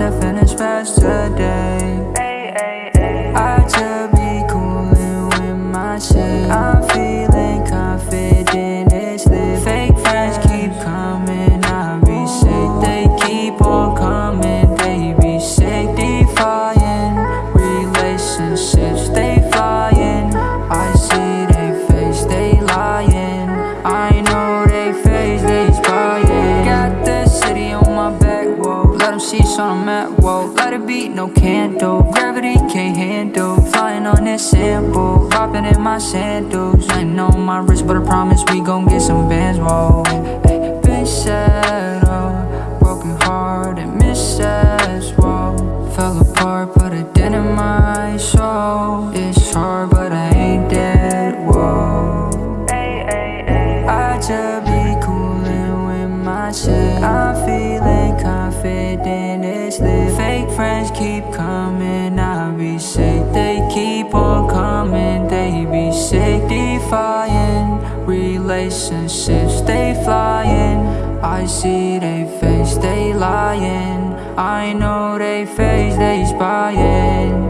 and finish fast today. seats on a mat, whoa. Got a beat, no candle. Gravity can't handle. Flying on this sample. Popping in my sandals. Nothing on my wrist, but I promise we gon' get some bands, whoa. Sick, flying, Relationships, they flying. I see they face, they lying. I know they face, they spying.